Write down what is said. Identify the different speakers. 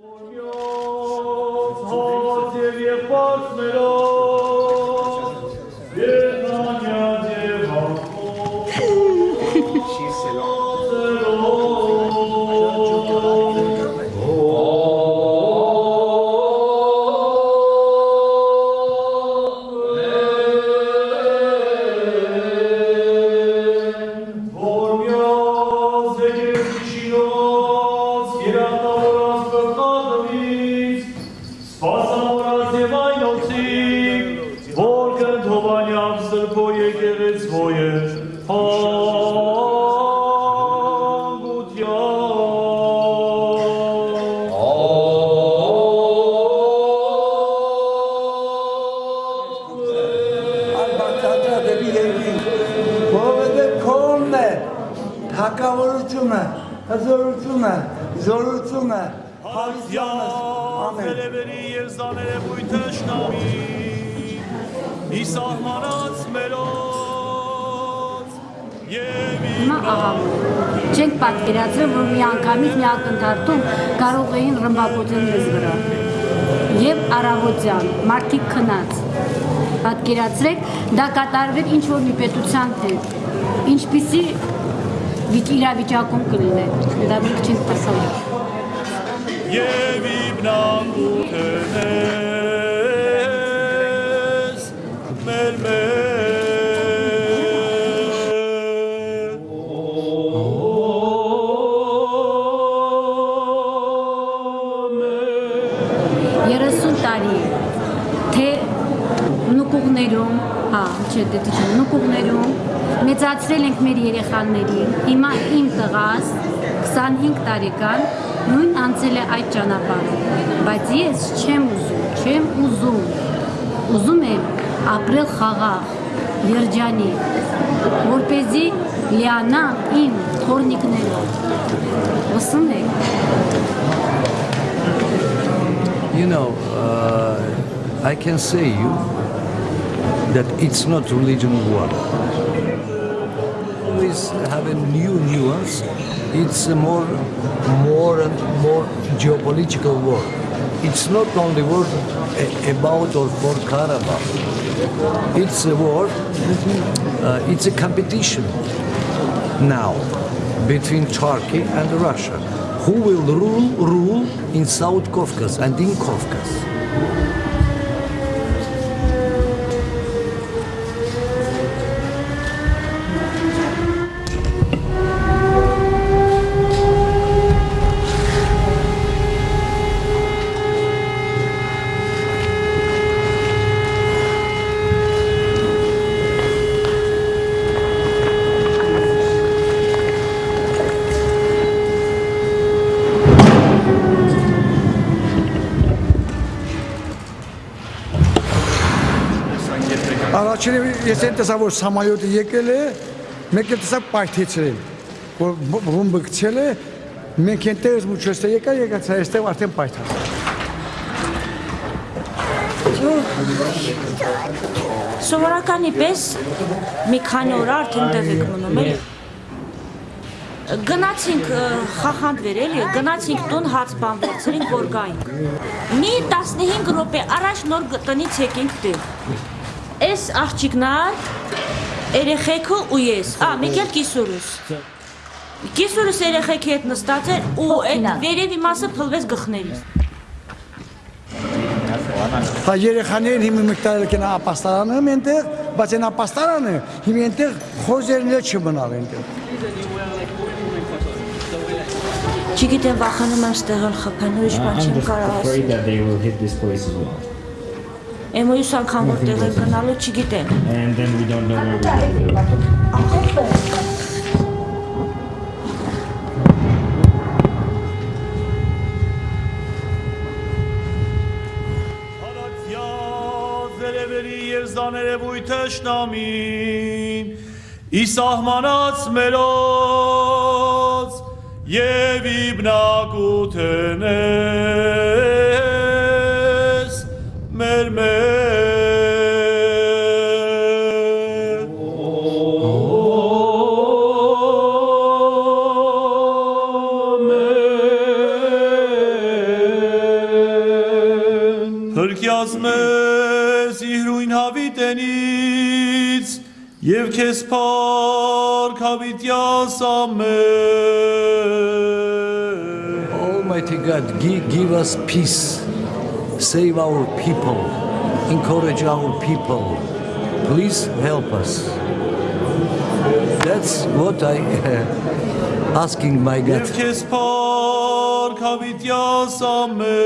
Speaker 1: 我有。Ալբարտադրա դեպի երկին, որովհետև քոնն է, թակավորությունը, հզորությունը, զորությունը, հավիտյանս, ամեն։
Speaker 2: Ձերևերի եւ զաներևույթը շնամի Ի սահմանած մերոց եւ
Speaker 3: չենք պատկերացրել, որ մի անգամից մի ակնթարթում կարող էին ռմբակոծել մեզ վրա։ Եվ առավոտյան, մարդիկ քնած։ Պատկերացրեք, դա կատարվեր ինչ որ մի պետության հետ։ Ինչպիսի վիճ իրավիճակում կլիներ։ Դա մենք չենք տեսել։
Speaker 2: եւ իբնագութենես մեր մեր
Speaker 3: նուկուղներում, հա, չէ, դե դե նուկուղներում մեծացրել ենք մեր երեխաներին։ Հիմա իմ տղաս 25 տարեկան նույն անցել է այդ ճանապարհը, բայց ես չեմ ուզում, չեմ ուզում։ Ուզում եմ ապրել խաղաղ, երջանի, որ เป զի լիանա իմ թորնիկներով։ Լսում եք։
Speaker 4: You know, uh, I can say you that it's not religion war. Always have a new nuance. It's a more, more and more geopolitical war. It's not only war about or for Karabakh. It's a war. Uh, it's a competition now between Turkey and Russia. Who will rule rule in South Caucasus and in Caucasus?
Speaker 5: Առաջինը ես այն տեսա որ սամալյոտը եկել է, մեկ էլ տեսա պայթեցրել, որ ռումբը գցել է, մենք այնտեղից մուչոստը եկա, եկած այստեղ արդեն պայթած։
Speaker 6: Սովորականի պես մի քանի օր արդեն տեղ եք մնում էլի։ Գնացինք ը, խախանդ էլի, գնացինք տուն հաց բան վերցրինք որ գայինք։ Մի 15 րոպե առաջ նոր տնից եկինք տեղ։ Էս աղջիկնար, երեխեքը ու ես, ա, մեկ էլ կիսուրս։ Կիսուրս երեխեքի հետ նստած էր ու այդ վերևի մասը փլվեց գլխներից։
Speaker 5: Հա երեխաներին հիմա մեկ տարել կեն ապաստարանը այնտեղ, բայց այն ապաստարանը հիմա այնտեղ խոզերն էլ չմնալ այնտեղ։
Speaker 6: Չգիտեմ վախենում եմ ստեղել խփեն, ուրիշ բան չեմ կարող ասել։ Էմոյուս անգամ որ տեղ է գնալու չգիտեմ։
Speaker 7: And then we don't know where we're going to go.
Speaker 2: Հարացյա ձերևերի եւ զաներևույթը շնամին Ի սահմանած մերոց եւ իբնակութենես Փրկյաց մեզ իհրույն հավիտենից եւ քեզ փառք հավիտյաս ամեն
Speaker 4: Almighty God, give, give us peace. Save our people. Encourage our people. Please help us. That's what I asking my God.
Speaker 2: Եվ քեզ փառք հավիտյաս ամեն